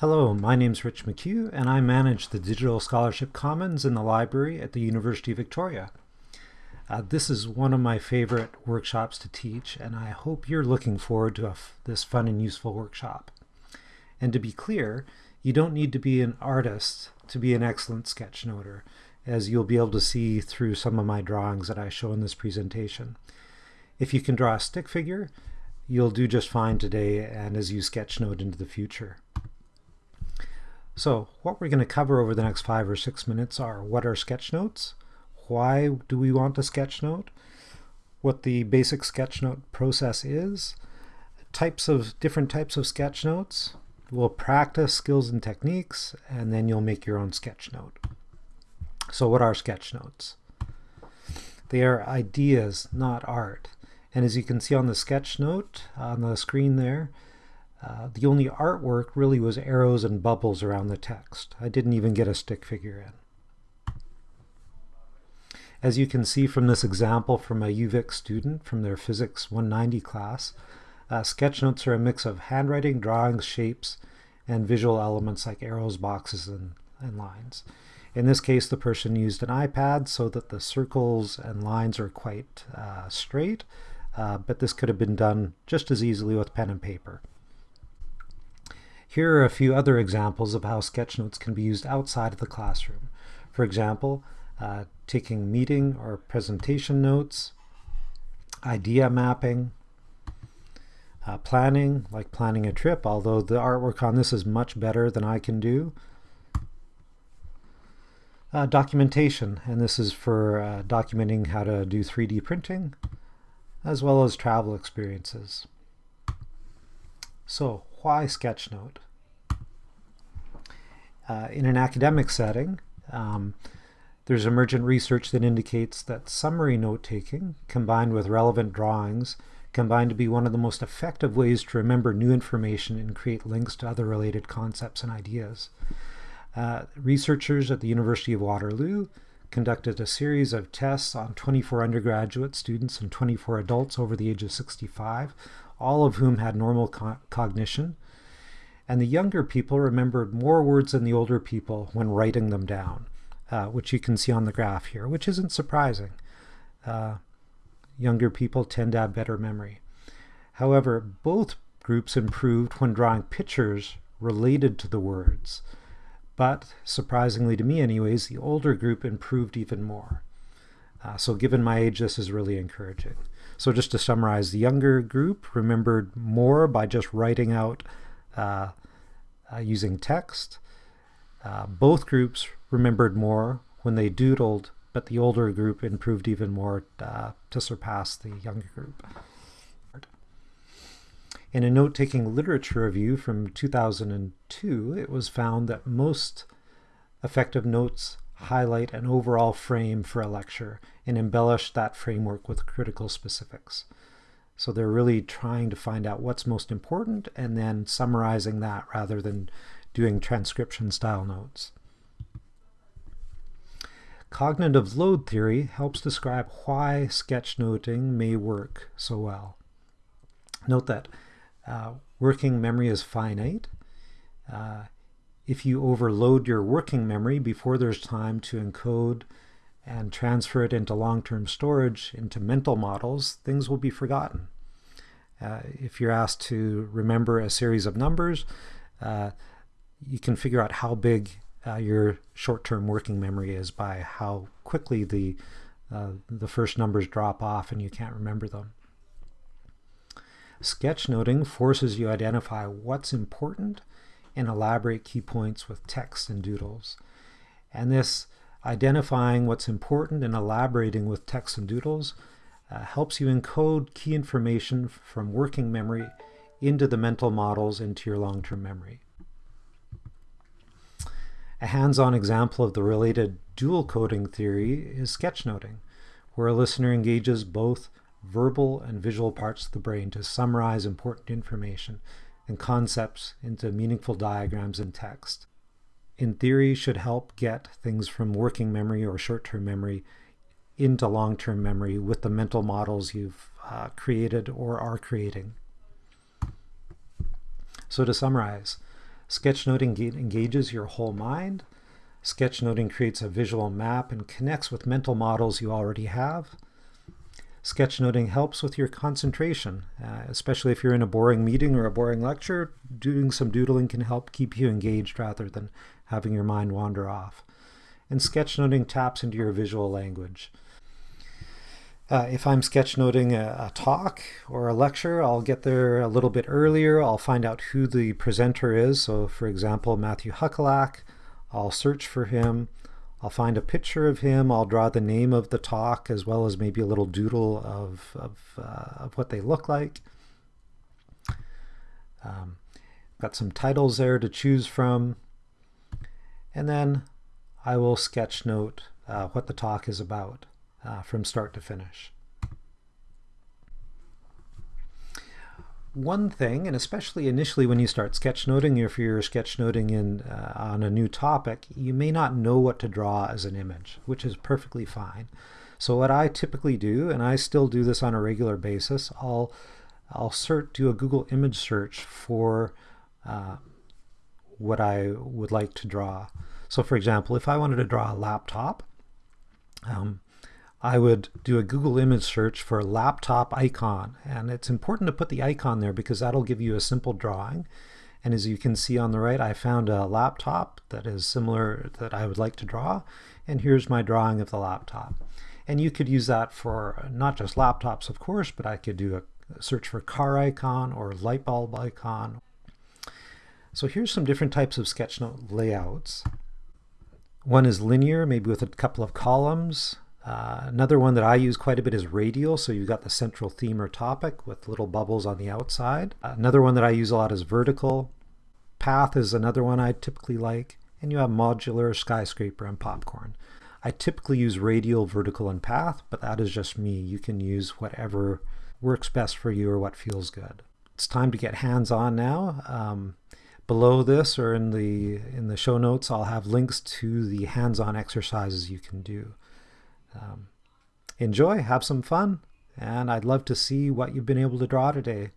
Hello, my name's Rich McHugh, and I manage the Digital Scholarship Commons in the library at the University of Victoria. Uh, this is one of my favorite workshops to teach, and I hope you're looking forward to this fun and useful workshop. And to be clear, you don't need to be an artist to be an excellent sketchnoter, as you'll be able to see through some of my drawings that I show in this presentation. If you can draw a stick figure, you'll do just fine today and as you sketchnote into the future. So what we're going to cover over the next five or six minutes are what are sketch notes, why do we want a sketch note, what the basic sketch note process is, types of different types of sketch notes, we'll practice skills and techniques, and then you'll make your own sketch note. So what are sketch notes? They are ideas, not art. And as you can see on the sketch note on the screen there, uh, the only artwork really was arrows and bubbles around the text. I didn't even get a stick figure in. As you can see from this example from a UVic student from their Physics 190 class, uh, sketch notes are a mix of handwriting, drawings, shapes, and visual elements like arrows, boxes, and, and lines. In this case, the person used an iPad so that the circles and lines are quite uh, straight, uh, but this could have been done just as easily with pen and paper. Here are a few other examples of how sketchnotes can be used outside of the classroom. For example, uh, taking meeting or presentation notes, idea mapping, uh, planning, like planning a trip, although the artwork on this is much better than I can do. Uh, documentation, and this is for uh, documenting how to do 3D printing, as well as travel experiences. So, why Sketchnote? Uh, in an academic setting, um, there's emergent research that indicates that summary note-taking, combined with relevant drawings, combine to be one of the most effective ways to remember new information and create links to other related concepts and ideas. Uh, researchers at the University of Waterloo conducted a series of tests on 24 undergraduate students and 24 adults over the age of 65, all of whom had normal co cognition, and the younger people remembered more words than the older people when writing them down, uh, which you can see on the graph here, which isn't surprising. Uh, younger people tend to have better memory. However, both groups improved when drawing pictures related to the words. But, surprisingly to me anyways, the older group improved even more. Uh, so given my age, this is really encouraging. So just to summarize, the younger group remembered more by just writing out uh, uh, using text. Uh, both groups remembered more when they doodled, but the older group improved even more uh, to surpass the younger group. In a note-taking literature review from 2002, it was found that most effective notes highlight an overall frame for a lecture and embellish that framework with critical specifics. So they're really trying to find out what's most important and then summarizing that rather than doing transcription style notes. Cognitive load theory helps describe why sketchnoting may work so well. Note that uh, working memory is finite. Uh, if you overload your working memory before there's time to encode and transfer it into long-term storage, into mental models, things will be forgotten. Uh, if you're asked to remember a series of numbers, uh, you can figure out how big uh, your short-term working memory is by how quickly the uh, the first numbers drop off and you can't remember them. Sketchnoting forces you to identify what's important and elaborate key points with text and doodles. And this identifying what's important and elaborating with text and doodles uh, helps you encode key information from working memory into the mental models into your long-term memory. A hands-on example of the related dual coding theory is sketchnoting, where a listener engages both verbal and visual parts of the brain to summarize important information and concepts into meaningful diagrams and text. In theory, should help get things from working memory or short-term memory into long-term memory with the mental models you've uh, created or are creating. So to summarize, Sketchnoting engages your whole mind. Sketchnoting creates a visual map and connects with mental models you already have. Sketchnoting helps with your concentration, uh, especially if you're in a boring meeting or a boring lecture. Doing some doodling can help keep you engaged rather than having your mind wander off. And sketchnoting taps into your visual language. Uh, if I'm sketchnoting a, a, talk or a lecture, I'll get there a little bit earlier. I'll find out who the presenter is. So for example, Matthew Huckelak, I'll search for him. I'll find a picture of him. I'll draw the name of the talk as well as maybe a little doodle of, of, uh, of what they look like. Um, got some titles there to choose from. And then I will sketch note uh, what the talk is about uh, from start to finish. One thing, and especially initially when you start sketchnoting, if you're sketchnoting in, uh, on a new topic, you may not know what to draw as an image, which is perfectly fine. So what I typically do, and I still do this on a regular basis, I'll, I'll search, do a Google image search for uh, what I would like to draw. So for example, if I wanted to draw a laptop, um, I would do a Google image search for laptop icon. And it's important to put the icon there because that'll give you a simple drawing. And as you can see on the right, I found a laptop that is similar that I would like to draw. And here's my drawing of the laptop. And you could use that for not just laptops, of course, but I could do a search for car icon or light bulb icon. So here's some different types of sketchnote layouts. One is linear, maybe with a couple of columns. Uh, another one that I use quite a bit is radial, so you've got the central theme or topic with little bubbles on the outside. Uh, another one that I use a lot is vertical. Path is another one I typically like. And you have modular, skyscraper, and popcorn. I typically use radial, vertical, and path, but that is just me. You can use whatever works best for you or what feels good. It's time to get hands-on now. Um, below this or in the in the show notes, I'll have links to the hands-on exercises you can do. Um, enjoy, have some fun, and I'd love to see what you've been able to draw today.